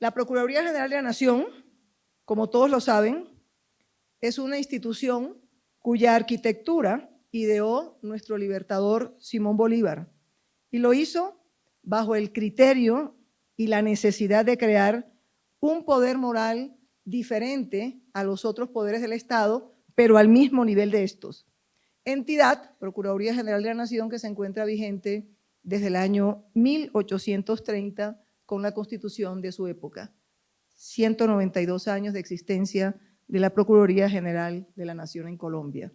La Procuraduría General de la Nación, como todos lo saben, es una institución cuya arquitectura ideó nuestro libertador Simón Bolívar y lo hizo bajo el criterio y la necesidad de crear un poder moral diferente a los otros poderes del Estado, pero al mismo nivel de estos. Entidad, Procuraduría General de la Nación, que se encuentra vigente desde el año 1830 con la constitución de su época. 192 años de existencia de la Procuraduría General de la Nación en Colombia.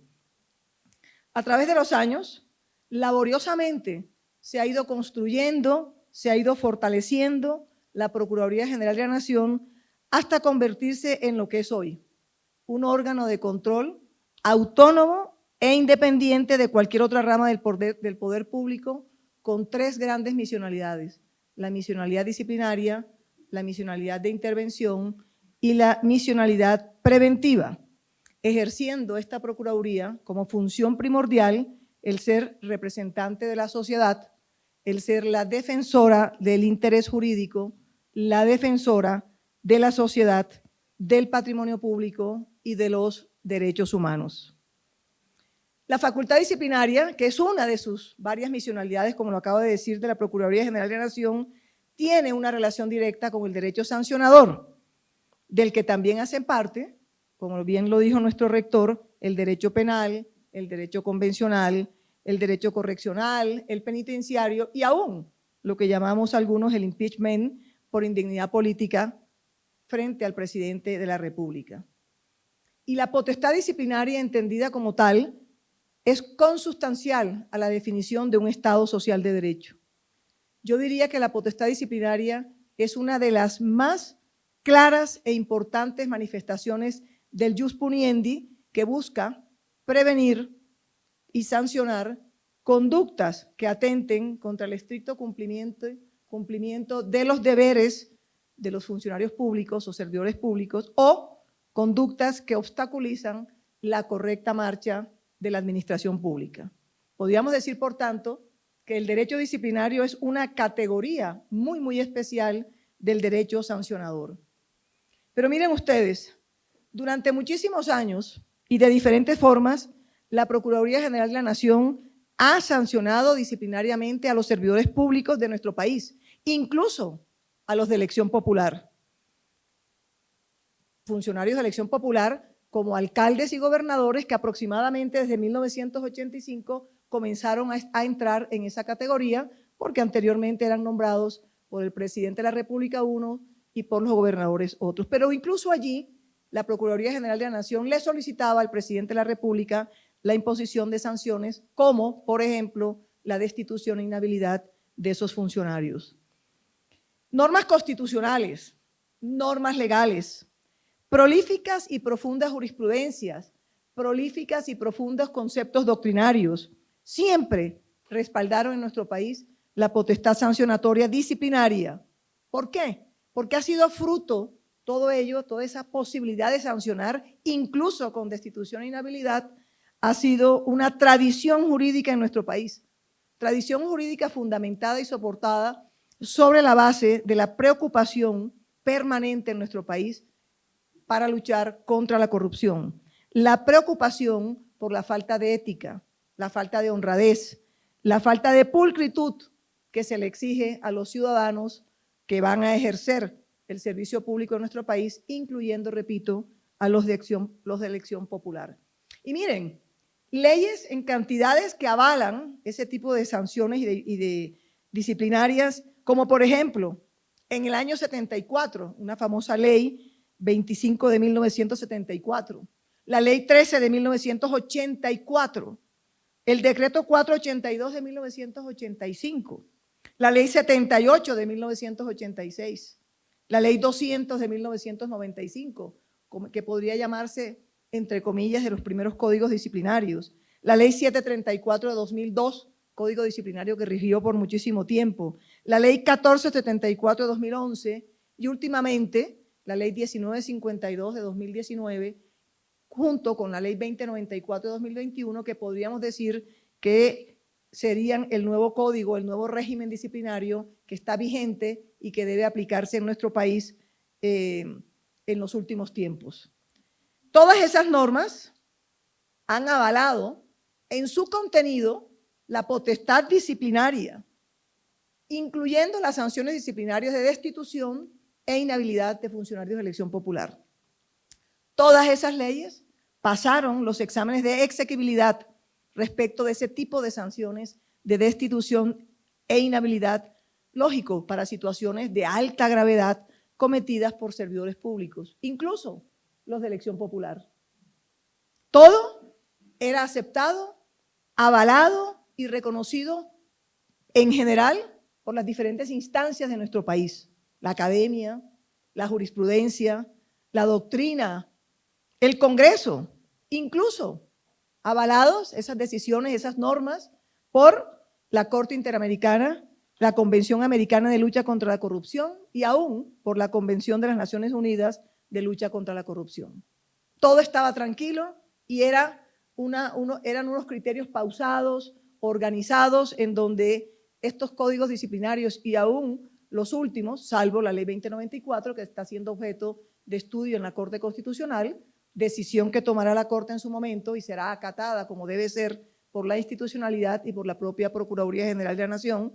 A través de los años, laboriosamente se ha ido construyendo, se ha ido fortaleciendo la Procuraduría General de la Nación hasta convertirse en lo que es hoy, un órgano de control autónomo e independiente de cualquier otra rama del poder, del poder público con tres grandes misionalidades, la misionalidad disciplinaria, la misionalidad de intervención y la misionalidad preventiva, ejerciendo esta Procuraduría como función primordial el ser representante de la sociedad, el ser la defensora del interés jurídico, la defensora de la sociedad, del patrimonio público y de los derechos humanos. La facultad disciplinaria, que es una de sus varias misionalidades, como lo acabo de decir, de la Procuraduría General de la Nación, tiene una relación directa con el derecho sancionador, del que también hacen parte, como bien lo dijo nuestro rector, el derecho penal, el derecho convencional, el derecho correccional, el penitenciario y aún lo que llamamos algunos el impeachment por indignidad política frente al presidente de la República. Y la potestad disciplinaria entendida como tal es consustancial a la definición de un Estado social de derecho. Yo diría que la potestad disciplinaria es una de las más claras e importantes manifestaciones del jus puniendi que busca prevenir y sancionar conductas que atenten contra el estricto cumplimiento, cumplimiento de los deberes de los funcionarios públicos o servidores públicos o conductas que obstaculizan la correcta marcha de la administración pública. Podríamos decir, por tanto, que el derecho disciplinario es una categoría muy, muy especial del derecho sancionador. Pero miren ustedes, durante muchísimos años y de diferentes formas, la Procuraduría General de la Nación ha sancionado disciplinariamente a los servidores públicos de nuestro país, incluso a los de elección popular. Funcionarios de elección popular como alcaldes y gobernadores que aproximadamente desde 1985 comenzaron a, entrar en esa categoría porque anteriormente eran nombrados por el presidente de la República uno y por los gobernadores otros. Pero incluso allí la Procuraduría General de la Nación le solicitaba al presidente de la República la imposición de sanciones como, por ejemplo, la destitución e inhabilidad de esos funcionarios. Normas constitucionales, normas legales, prolíficas y profundas jurisprudencias, prolíficas y profundos conceptos doctrinarios, siempre respaldaron en nuestro país la potestad sancionatoria disciplinaria. ¿Por qué? Porque ha sido fruto todo ello, toda esa posibilidad de sancionar, incluso con destitución e inhabilidad, ha sido una tradición jurídica en nuestro país. Tradición jurídica fundamentada y soportada sobre la base de la preocupación permanente en nuestro país para luchar contra la corrupción. La preocupación por la falta de ética, la falta de honradez, la falta de pulcritud que se le exige a los ciudadanos que van a ejercer el servicio público en nuestro país, incluyendo, repito, a los de, elección, popular. Y miren, leyes en cantidades que avalan ese tipo de sanciones y de disciplinarias, como por ejemplo, en el año 74, una famosa ley 25 de 1974, la ley 13 de 1984, el decreto 482 de 1985, la ley 78 de 1986, la ley 200 de 1995, que podría llamarse, entre comillas, de los primeros códigos disciplinarios, la ley 734 de 2002, código disciplinario que rigió por muchísimo tiempo, la ley 1474 de 2011 y últimamente la ley 1952 de 2019, junto con la ley 2094 de 2021, que podríamos decir que serían el nuevo código, el nuevo régimen disciplinario que está vigente y que debe aplicarse en nuestro país eh, en los últimos tiempos. Todas esas normas han avalado en su contenido la potestad disciplinaria, incluyendo las sanciones disciplinarias de destitución e inhabilidad de funcionarios de elección popular. Todas esas leyes pasaron los exámenes de exequibilidad respecto de ese tipo de sanciones de destitución e inhabilidad, lógico, para situaciones de alta gravedad cometidas por servidores públicos, incluso los de elección popular. Todo era aceptado, avalado y reconocido en general por las diferentes instancias de nuestro país, la academia, la jurisprudencia, la doctrina, el Congreso, incluso avalados esas decisiones, esas normas por la Corte Interamericana, la Convención Americana de Lucha contra la Corrupción y aún por la Convención de las Naciones Unidas de Lucha contra la Corrupción. Todo estaba tranquilo y era una, uno, eran unos criterios pausados, organizados, en donde estos códigos disciplinarios y aún los últimos, salvo la ley 2094, que está siendo objeto de estudio en la Corte Constitucional, decisión que tomará la Corte en su momento y será acatada como debe ser por la institucionalidad y por la propia Procuraduría General de la Nación,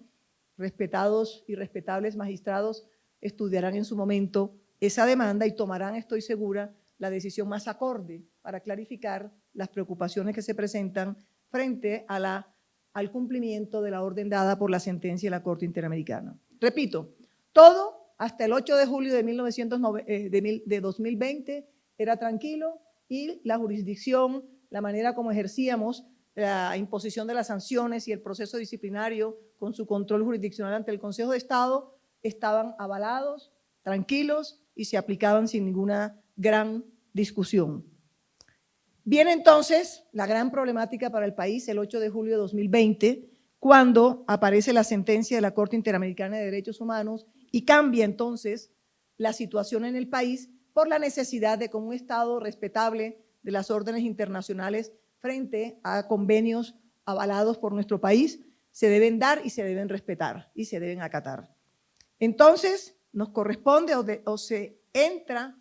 respetados y respetables magistrados estudiarán en su momento esa demanda y tomarán, estoy segura, la decisión más acorde para clarificar las preocupaciones que se presentan frente al cumplimiento de la orden dada por la sentencia de la Corte Interamericana. Repito, todo hasta el 8 de julio de, 1909, eh, de, de 2020 era tranquilo y la jurisdicción, la manera como ejercíamos la imposición de las sanciones y el proceso disciplinario con su control jurisdiccional ante el Consejo de Estado estaban avalados, tranquilos y se aplicaban sin ninguna gran discusión. Viene entonces la gran problemática para el país el 8 de julio de 2020, cuando aparece la sentencia de la Corte Interamericana de Derechos Humanos y cambia entonces la situación en el país por la necesidad de que un Estado respetable de las órdenes internacionales frente a convenios avalados por nuestro país se deben dar y se deben respetar y se deben acatar. Entonces, nos corresponde o, o se entra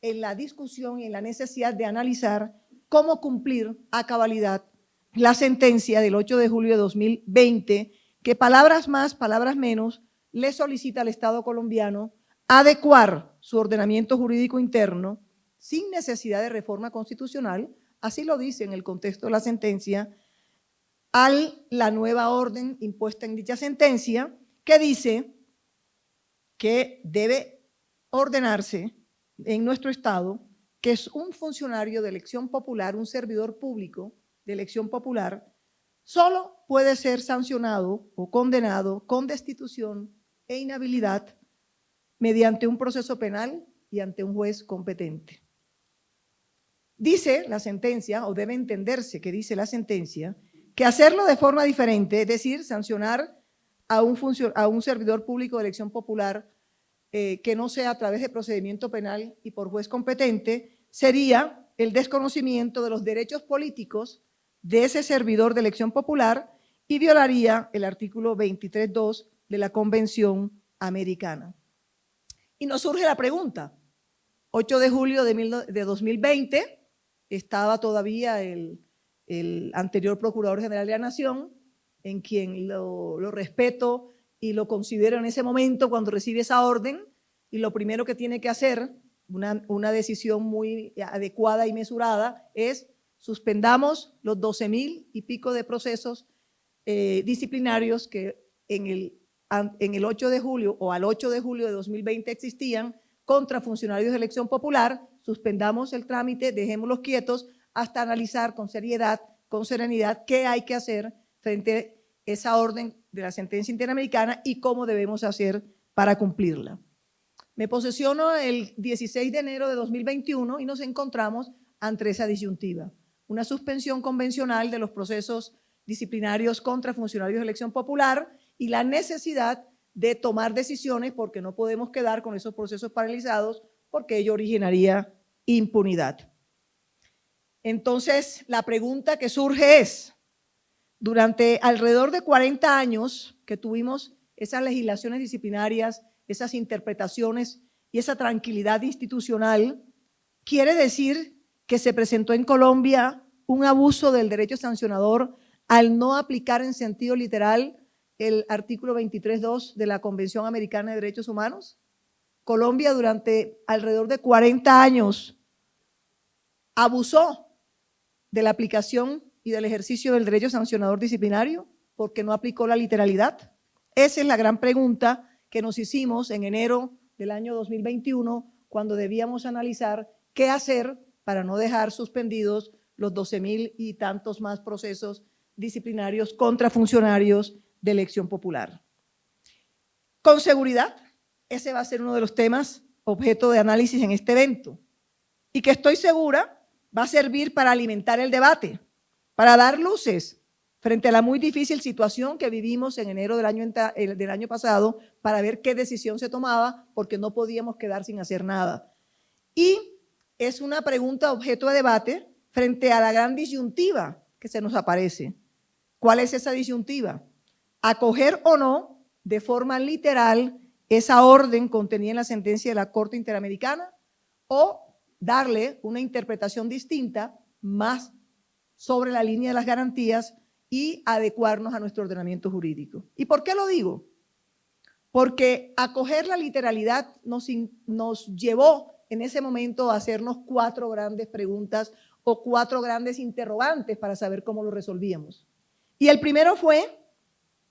en la discusión y en la necesidad de analizar cómo cumplir a cabalidad la sentencia del 8 de julio de 2020, que palabras más, palabras menos, le solicita al Estado colombiano adecuar su ordenamiento jurídico interno sin necesidad de reforma constitucional, así lo dice en el contexto de la sentencia, a la nueva orden impuesta en dicha sentencia, que dice que debe ordenarse en nuestro Estado que es un funcionario de elección popular, un servidor público de elección popular, solo puede ser sancionado o condenado con destitución e inhabilidad mediante un proceso penal y ante un juez competente. Dice la sentencia, o debe entenderse que dice la sentencia, que hacerlo de forma diferente, es decir, sancionar a un, servidor público de elección popular eh, que no sea a través de procedimiento penal y por juez competente, sería el desconocimiento de los derechos políticos de ese servidor de elección popular y violaría el artículo 23.2 de la Convención Americana. Y nos surge la pregunta, 8 de julio de, 2020, estaba todavía el, anterior Procurador General de la Nación, en quien lo, lo respeto y lo considero en ese momento cuando recibe esa orden y lo primero que tiene que hacer, una, una decisión muy adecuada y mesurada, es suspendamos los 12 mil y pico de procesos eh, disciplinarios que en el, en el 8 de julio o al 8 de julio de 2020 existían contra funcionarios de elección popular, suspendamos el trámite, dejémoslos quietos hasta analizar con seriedad, con serenidad, qué hay que hacer frente a esa orden de la sentencia interamericana y cómo debemos hacer para cumplirla. Me posesiono el 16 de enero de 2021 y nos encontramos ante esa disyuntiva. Una suspensión convencional de los procesos disciplinarios contra funcionarios de elección popular y la necesidad de tomar decisiones porque no podemos quedar con esos procesos paralizados porque ello originaría impunidad. Entonces, la pregunta que surge es, durante alrededor de 40 años que tuvimos esas legislaciones disciplinarias, esas interpretaciones y esa tranquilidad institucional, quiere decir que se presentó en Colombia un abuso del derecho sancionador al no aplicar en sentido literal el artículo 23.2 de la Convención Americana de Derechos Humanos? Colombia durante alrededor de 40 años abusó de la aplicación y del ejercicio del derecho sancionador disciplinario porque no aplicó la literalidad. Esa es la gran pregunta que nos hicimos en enero del año 2021 cuando debíamos analizar qué hacer para no dejar suspendidos los 12 mil y tantos más procesos disciplinarios contra funcionarios de elección popular. Con seguridad, ese va a ser uno de los temas objeto de análisis en este evento y que estoy segura va a servir para alimentar el debate, para dar luces frente a la muy difícil situación que vivimos en enero del año, del año pasado para ver qué decisión se tomaba porque no podíamos quedar sin hacer nada. Y es una pregunta objeto de debate frente a la gran disyuntiva que se nos aparece. ¿Cuál es esa disyuntiva? Acoger o no de forma literal esa orden contenida en la sentencia de la Corte Interamericana o darle una interpretación distinta más sobre la línea de las garantías y adecuarnos a nuestro ordenamiento jurídico. ¿Y por qué lo digo? Porque acoger la literalidad nos, nos llevó en ese momento a hacernos cuatro grandes preguntas o cuatro grandes interrogantes para saber cómo lo resolvíamos. Y el primero fue,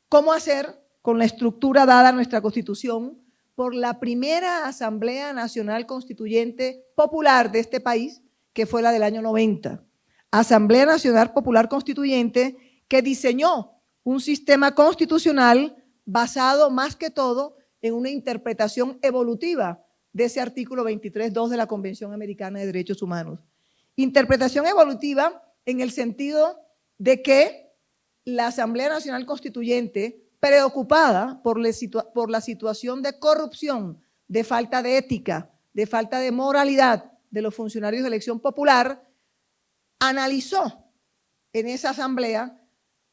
¿cómo hacer con la estructura dada a nuestra Constitución por la primera Asamblea Nacional Constituyente Popular de este país, que fue la del año 90. Asamblea Nacional Popular Constituyente que diseñó un sistema constitucional basado más que todo en una interpretación evolutiva de ese artículo 23.2 de la Convención Americana de Derechos Humanos. Interpretación evolutiva en el sentido de que la Asamblea Nacional Constituyente preocupada por, la situación de corrupción, de falta de ética, de falta de moralidad de los funcionarios de elección popular, analizó en esa asamblea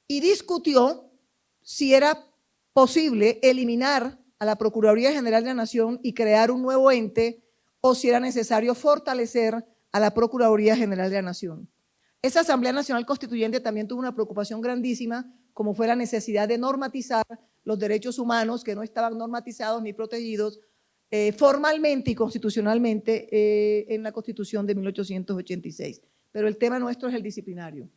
y discutió si era posible eliminar a la Procuraduría General de la Nación y crear un nuevo ente o si era necesario fortalecer a la Procuraduría General de la Nación. Esa Asamblea Nacional Constituyente también tuvo una preocupación grandísima como fue la necesidad de normatizar los derechos humanos que no estaban normatizados ni protegidos eh, formalmente y constitucionalmente eh, en la Constitución de 1886. Pero el tema nuestro es el disciplinario.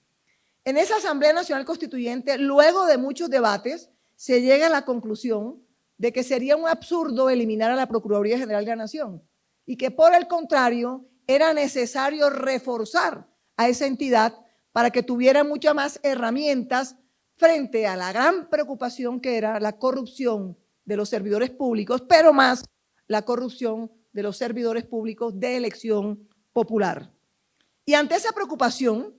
En esa Asamblea Nacional Constituyente, luego de muchos debates, se llega a la conclusión de que sería un absurdo eliminar a la Procuraduría General de la Nación y que por el contrario era necesario reforzar a esa entidad para que tuviera muchas más herramientas frente a la gran preocupación que era la corrupción de los servidores públicos, pero más la corrupción de los servidores públicos de elección popular. Y ante esa preocupación,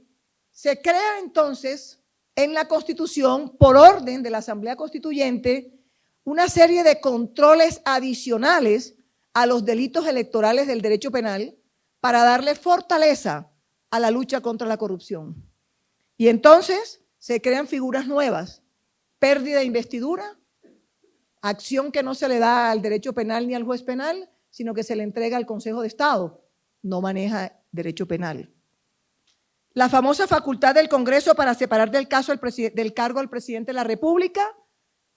se crea entonces en la Constitución, por orden de la Asamblea Constituyente, una serie de controles adicionales a los delitos electorales del derecho penal para darle fortaleza a la lucha contra la corrupción. Y entonces se crean figuras nuevas, pérdida de investidura, acción que no se le da al derecho penal ni al juez penal, sino que se le entrega al Consejo de Estado, no maneja derecho penal. La famosa facultad del Congreso para separar del, caso del cargo al presidente de la República,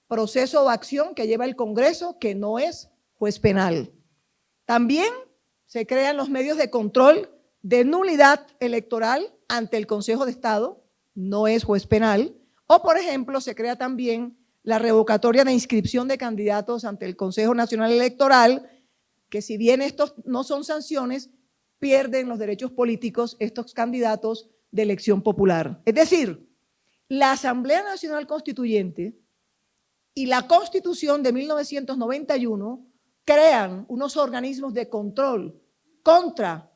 proceso o acción que lleva el Congreso, que no es juez penal. También se crean los medios de control de nulidad electoral ante el Consejo de Estado, no es juez penal, o por ejemplo se crea también la revocatoria de inscripción de candidatos ante el Consejo Nacional Electoral, que si bien estos no son sanciones, pierden los derechos políticos estos candidatos de elección popular. Es decir, la Asamblea Nacional Constituyente y la Constitución de 1991 crean unos organismos de control contra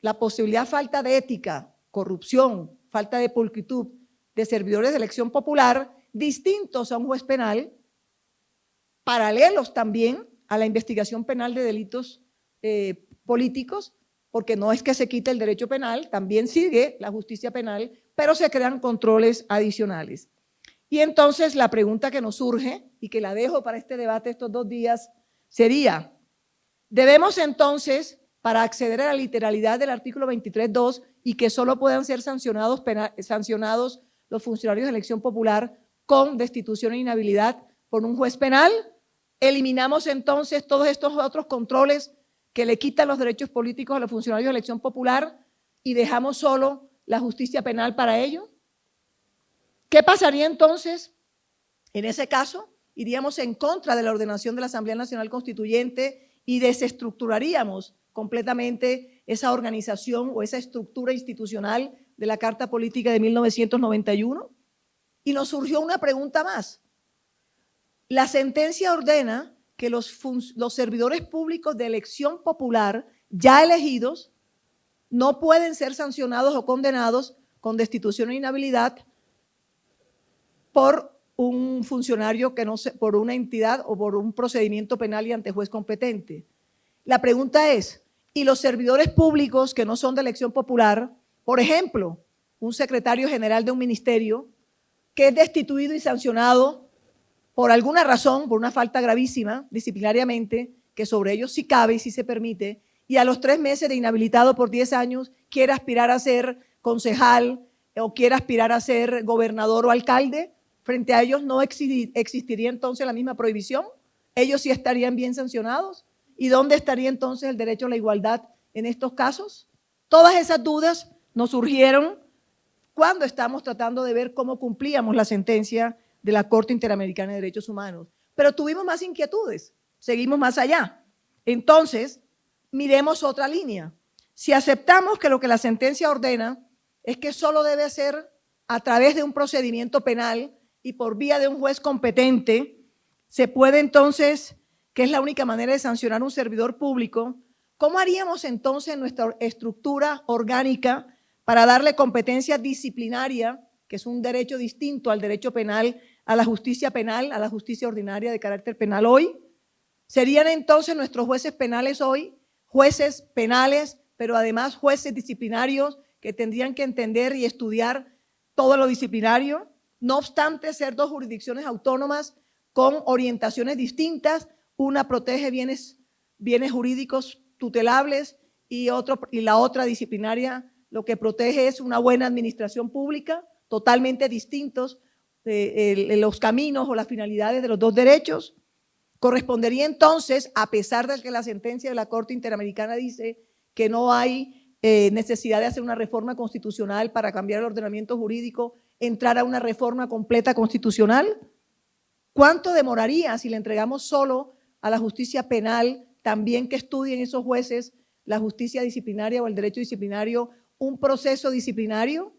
la posibilidad falta de ética, corrupción, falta de pulcritud de servidores de elección popular distintos a un juez penal, paralelos también a la investigación penal de delitos eh, políticos, porque no es que se quite el derecho penal, también sigue la justicia penal, pero se crean controles adicionales. Y entonces la pregunta que nos surge, y que la dejo para este debate estos dos días, sería, Debemos entonces, para acceder a la literalidad del artículo 23.2 y que solo puedan ser sancionados, sancionados los funcionarios de elección popular con destitución e inhabilidad por un juez penal, eliminamos entonces todos estos otros controles que le quitan los derechos políticos a los funcionarios de elección popular y dejamos solo la justicia penal para ello. ¿Qué pasaría entonces? En ese caso, iríamos en contra de la ordenación de la Asamblea Nacional Constituyente y desestructuraríamos completamente esa organización o esa estructura institucional de la Carta Política de 1991. Y nos surgió una pregunta más. La sentencia ordena que los, servidores públicos de elección popular ya elegidos no pueden ser sancionados o condenados con destitución e inhabilidad por un funcionario que no se, por una entidad o por un procedimiento penal y ante juez competente. La pregunta es, ¿y los servidores públicos que no son de elección popular, por ejemplo, un secretario general de un ministerio que es destituido y sancionado por alguna razón, por una falta gravísima disciplinariamente, que sobre ellos sí cabe y sí se permite, y a los tres meses de inhabilitado por 10 años quiere aspirar a ser concejal o quiere aspirar a ser gobernador o alcalde, frente a ellos no existiría entonces la misma prohibición. Ellos sí estarían bien sancionados. ¿Y dónde estaría entonces el derecho a la igualdad en estos casos? Todas esas dudas nos surgieron cuando estamos tratando de ver cómo cumplíamos la sentencia de la Corte Interamericana de Derechos Humanos. Pero tuvimos más inquietudes, seguimos más allá. Entonces, miremos otra línea. Si aceptamos que lo que la sentencia ordena es que solo debe ser a través de un procedimiento penal y por vía de un juez competente, se puede entonces, que es la única manera de sancionar un servidor público, ¿cómo haríamos entonces nuestra estructura orgánica para darle competencia disciplinaria, que es un derecho distinto al derecho penal, a la justicia penal, a la justicia ordinaria de carácter penal hoy? ¿Serían entonces nuestros jueces penales hoy jueces penales, pero además jueces disciplinarios que tendrían que entender y estudiar todo lo disciplinario, no obstante ser dos jurisdicciones autónomas con orientaciones distintas, una protege bienes, bienes jurídicos tutelables y, la otra disciplinaria lo que protege es una buena administración pública, totalmente distintos eh, los caminos o las finalidades de los dos derechos. Correspondería entonces, a pesar de que la sentencia de la Corte Interamericana dice que no hay eh, necesidad de hacer una reforma constitucional para cambiar el ordenamiento jurídico, entrar a una reforma completa constitucional? ¿Cuánto demoraría si le entregamos solo a la justicia penal, también que estudien esos jueces la justicia disciplinaria o el derecho disciplinario, un proceso disciplinario?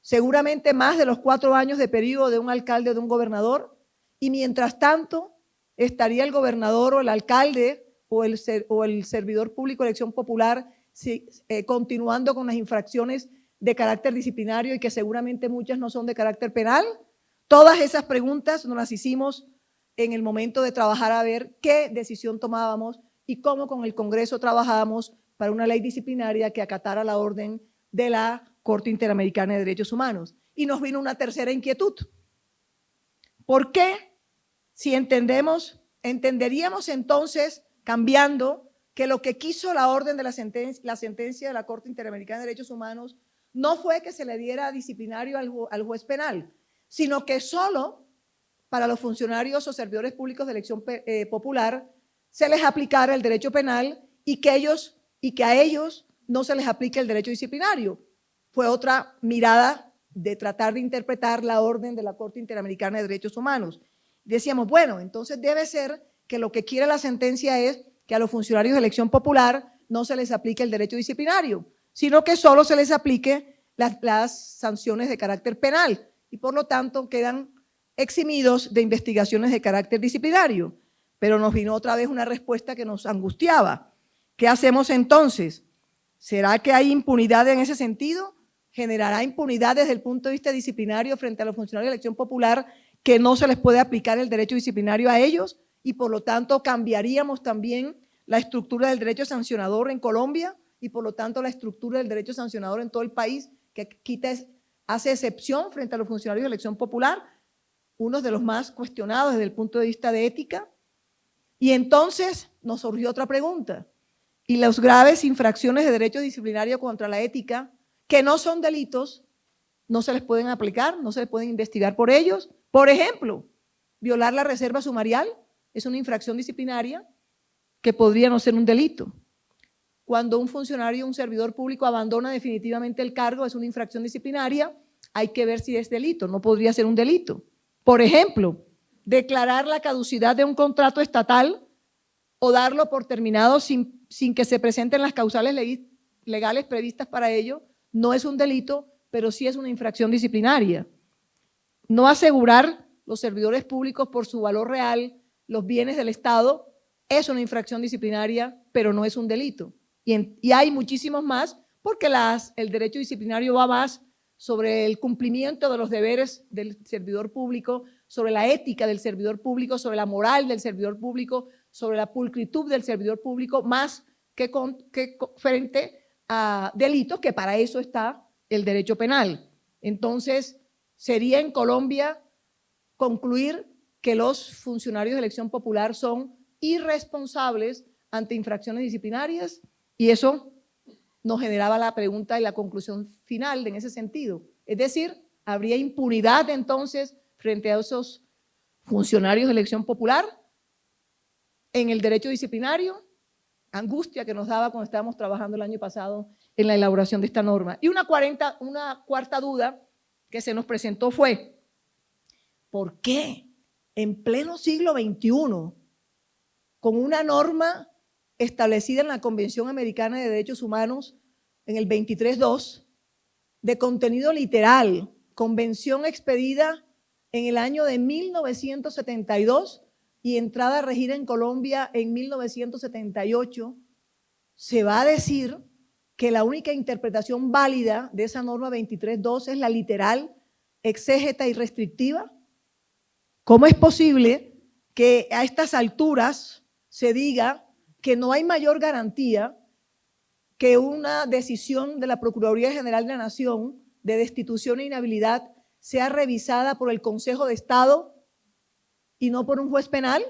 Seguramente más de los cuatro años de periodo de un alcalde o de un gobernador. Y mientras tanto, estaría el gobernador o el alcalde o el, o el servidor público de elección popular eh, continuando con las infracciones de carácter disciplinario y que seguramente muchas no son de carácter penal. Todas esas preguntas nos las hicimos en el momento de trabajar a ver qué decisión tomábamos y cómo con el Congreso trabajábamos para una ley disciplinaria que acatara la orden de la Corte Interamericana de Derechos Humanos. Y nos vino una tercera inquietud. ¿Por qué si entendemos, entenderíamos entonces, cambiando, que lo que quiso la orden de la sentencia, la sentencia de la Corte Interamericana de Derechos Humanos no fue que se le diera disciplinario al, juez penal, sino que solo para los funcionarios o servidores públicos de elección eh, popular se les aplicara el derecho penal y que, ellos, y que a ellos no se les aplique el derecho disciplinario. Fue otra mirada de tratar de interpretar la orden de la Corte Interamericana de Derechos Humanos decíamos, bueno, entonces debe ser que lo que quiere la sentencia es que a los funcionarios de elección popular no se les aplique el derecho disciplinario, sino que solo se les aplique las, sanciones de carácter penal y por lo tanto quedan eximidos de investigaciones de carácter disciplinario. Pero nos vino otra vez una respuesta que nos angustiaba. ¿Qué hacemos entonces? ¿Será que hay impunidad en ese sentido? ¿Generará impunidad desde el punto de vista disciplinario frente a los funcionarios de elección popular que no se les puede aplicar el derecho disciplinario a ellos y por lo tanto cambiaríamos también la estructura del derecho sancionador en Colombia y por lo tanto la estructura del derecho sancionador en todo el país que quita, hace excepción frente a los funcionarios de elección popular, uno de los más cuestionados desde el punto de vista de ética. Y entonces nos surgió otra pregunta. ¿Y las graves infracciones de derecho disciplinario contra la ética, que no son delitos, no se les pueden aplicar, no se les pueden investigar por ellos? Por ejemplo, violar la reserva sumarial es una infracción disciplinaria que podría no ser un delito. Cuando un funcionario, un servidor público abandona definitivamente el cargo, es una infracción disciplinaria, hay que ver si es delito, no podría ser un delito. Por ejemplo, declarar la caducidad de un contrato estatal o darlo por terminado sin, sin que se presenten las causales legales previstas para ello, no es un delito, pero sí es una infracción disciplinaria. No asegurar los servidores públicos por su valor real los bienes del Estado es una infracción disciplinaria, pero no es un delito. Y, hay muchísimos más porque el derecho disciplinario va más sobre el cumplimiento de los deberes del servidor público, sobre la ética del servidor público, sobre la moral del servidor público, sobre la pulcritud del servidor público, más que frente a delitos, que para eso está el derecho penal. Entonces, sería en Colombia concluir que los funcionarios de elección popular son irresponsables ante infracciones disciplinarias y eso nos generaba la pregunta y la conclusión final en ese sentido. Es decir, ¿habría impunidad entonces frente a esos funcionarios de elección popular en el derecho disciplinario? Angustia que nos daba cuando estábamos trabajando el año pasado en la elaboración de esta norma. Y una, una cuarta duda que se nos presentó fue, ¿por qué en pleno siglo XXI, con una norma establecida en la Convención Americana de Derechos Humanos en el 23.2, de contenido literal, convención expedida en el año de 1972 y entrada a regir en Colombia en 1978, se va a decir que la única interpretación válida de esa norma 23.2 es la literal, exégeta y restrictiva. ¿Cómo es posible que a estas alturas se diga que no hay mayor garantía que una decisión de la Procuraduría General de la Nación de destitución e inhabilidad sea revisada por el Consejo de Estado y no por un juez penal?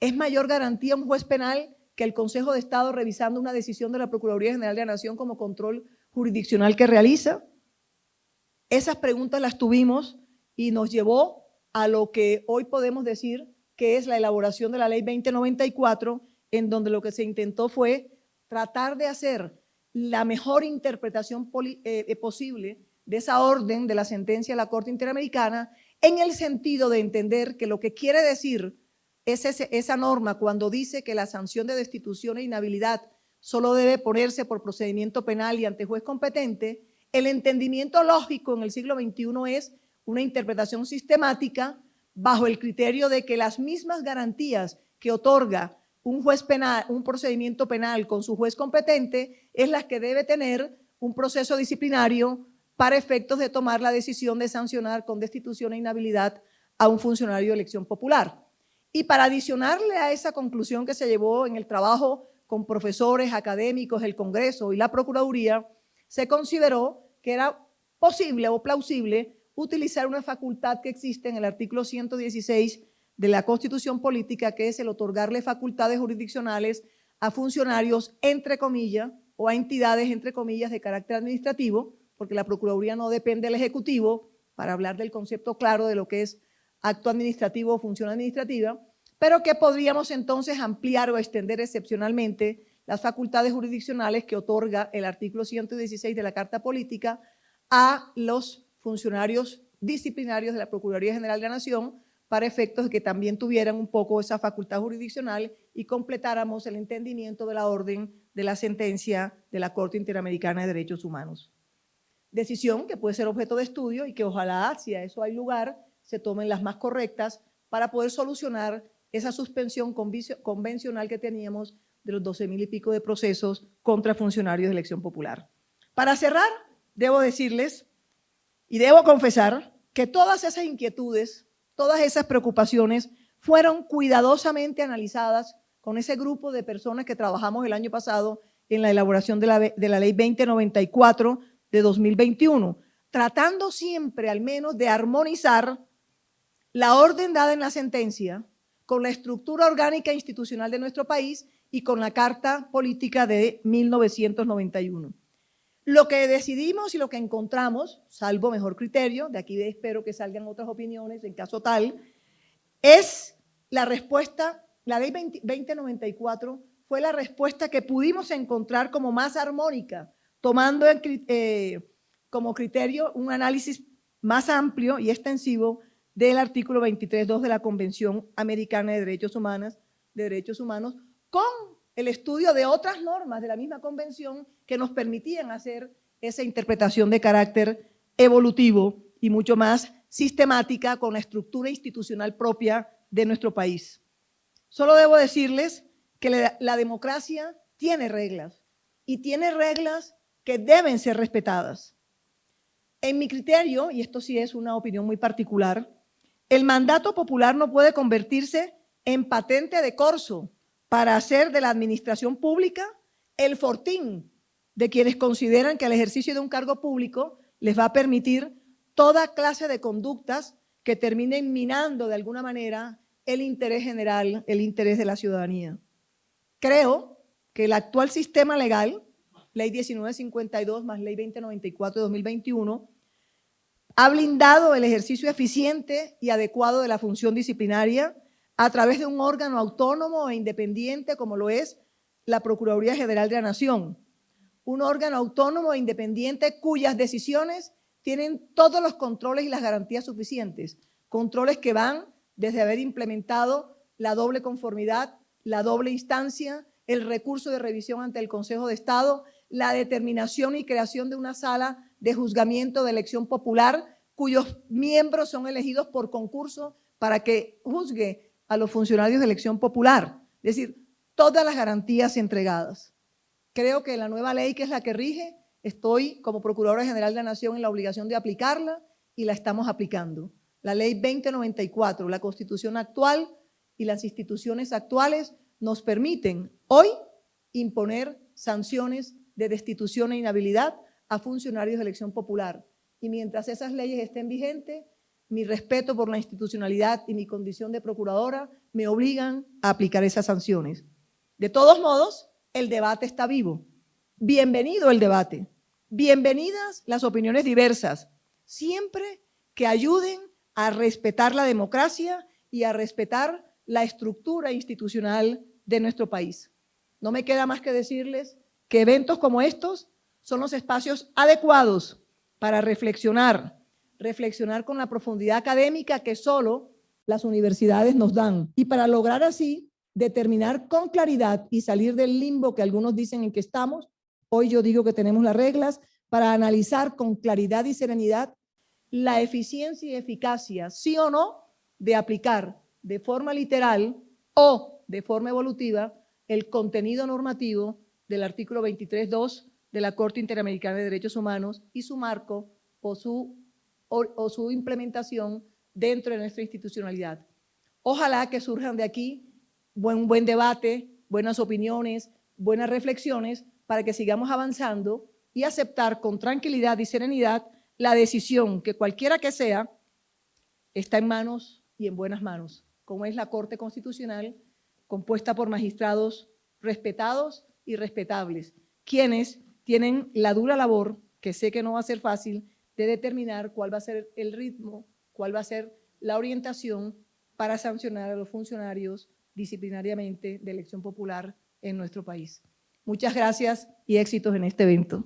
¿Es mayor garantía un juez penal que el Consejo de Estado revisando una decisión de la Procuraduría General de la Nación como control jurisdiccional que realiza? Esas preguntas las tuvimos y nos llevó a lo que hoy podemos decir que es la elaboración de la Ley 2094 en donde lo que se intentó fue tratar de hacer la mejor interpretación eh, eh, posible de esa orden de la sentencia de la Corte Interamericana en el sentido de entender que lo que quiere decir es esa norma cuando dice que la sanción de destitución e inhabilidad solo debe ponerse por procedimiento penal y ante juez competente, el entendimiento lógico en el siglo XXI es una interpretación sistemática bajo el criterio de que las mismas garantías que otorga un juez penal, un procedimiento penal con su juez competente es la que debe tener un proceso disciplinario para efectos de tomar la decisión de sancionar con destitución e inhabilidad a un funcionario de elección popular. Y para adicionarle a esa conclusión que se llevó en el trabajo con profesores, académicos, el Congreso y la Procuraduría, se consideró que era posible o plausible utilizar una facultad que existe en el artículo 116 de la Constitución Política, que es el otorgarle facultades jurisdiccionales a funcionarios, entre comillas, o a entidades, entre comillas, de carácter administrativo, porque la Procuraduría no depende del Ejecutivo, para hablar del concepto claro de lo que es acto administrativo o función administrativa, pero que podríamos entonces ampliar o extender excepcionalmente las facultades jurisdiccionales que otorga el artículo 116 de la Carta Política a los funcionarios disciplinarios de la Procuraduría General de la Nación, para efectos de que también tuvieran un poco esa facultad jurisdiccional y completáramos el entendimiento de la orden de la sentencia de la Corte Interamericana de Derechos Humanos. Decisión que puede ser objeto de estudio y que ojalá, si a eso hay lugar, se tomen las más correctas para poder solucionar esa suspensión convencional que teníamos de los 12 mil y pico de procesos contra funcionarios de elección popular. Para cerrar, debo decirles y debo confesar que todas esas inquietudes Todas esas preocupaciones fueron cuidadosamente analizadas con ese grupo de personas que trabajamos el año pasado en la elaboración de la, de la ley 2094 de 2021, tratando siempre al menos de armonizar la orden dada en la sentencia con la estructura orgánica institucional de nuestro país y con la Carta Política de 1991. Lo que decidimos y lo que encontramos, salvo mejor criterio, de aquí espero que salgan otras opiniones en caso tal, es la respuesta, la ley 2094 fue la respuesta que pudimos encontrar como más armónica, tomando eh, como criterio un análisis más amplio y extensivo del artículo 23.2 de la Convención Americana de Derechos Humanos, de Derechos Humanos con el estudio de otras normas de la misma convención que nos permitían hacer esa interpretación de carácter evolutivo y mucho más sistemática con la estructura institucional propia de nuestro país. Solo debo decirles que la, democracia tiene reglas y tiene reglas que deben ser respetadas. En mi criterio, y esto sí es una opinión muy particular, el mandato popular no puede convertirse en patente de corso para hacer de la administración pública el fortín de quienes consideran que el ejercicio de un cargo público les va a permitir toda clase de conductas que terminen minando de alguna manera el interés general, el interés de la ciudadanía. Creo que el actual sistema legal, Ley 1952 más Ley 2094 de 2021, ha blindado el ejercicio eficiente y adecuado de la función disciplinaria a través de un órgano autónomo e independiente como lo es la Procuraduría General de la Nación. Un órgano autónomo e independiente cuyas decisiones tienen todos los controles y las garantías suficientes. Controles que van desde haber implementado la doble conformidad, la doble instancia, el recurso de revisión ante el Consejo de Estado, la determinación y creación de una sala de juzgamiento de elección popular, cuyos miembros son elegidos por concurso para que juzgue a los funcionarios de elección popular. Es decir, todas las garantías entregadas. Creo que la nueva ley, que es la que rige, estoy como Procuradora General de la Nación en la obligación de aplicarla y la estamos aplicando. La ley 2094, la Constitución actual y las instituciones actuales nos permiten hoy imponer sanciones de destitución e inhabilidad a funcionarios de elección popular. Y mientras esas leyes estén vigentes, mi respeto por la institucionalidad y mi condición de procuradora me obligan a aplicar esas sanciones. De todos modos, el debate está vivo. Bienvenido el debate. Bienvenidas las opiniones diversas, siempre que ayuden a respetar la democracia y a respetar la estructura institucional de nuestro país. No me queda más que decirles que eventos como estos son los espacios adecuados para reflexionar, reflexionar con la profundidad académica que solo las universidades nos dan. Y para lograr así determinar con claridad y salir del limbo que algunos dicen en que estamos, hoy yo digo que tenemos las reglas para analizar con claridad y serenidad la eficiencia y eficacia, sí o no, de aplicar de forma literal o de forma evolutiva el contenido normativo del artículo 23.2 de la Corte Interamericana de Derechos Humanos y su marco o su, o, su implementación dentro de nuestra institucionalidad. Ojalá que surjan de aquí buen, buen debate, buenas opiniones, buenas reflexiones para que sigamos avanzando y aceptar con tranquilidad y serenidad la decisión que cualquiera que sea está en manos y en buenas manos, como es la Corte Constitucional compuesta por magistrados respetados y respetables, quienes tienen la dura labor, que sé que no va a ser fácil, de determinar cuál va a ser el ritmo, cuál va a ser la orientación para sancionar a los funcionarios disciplinariamente de elección popular en nuestro país. Muchas gracias y éxitos en este evento.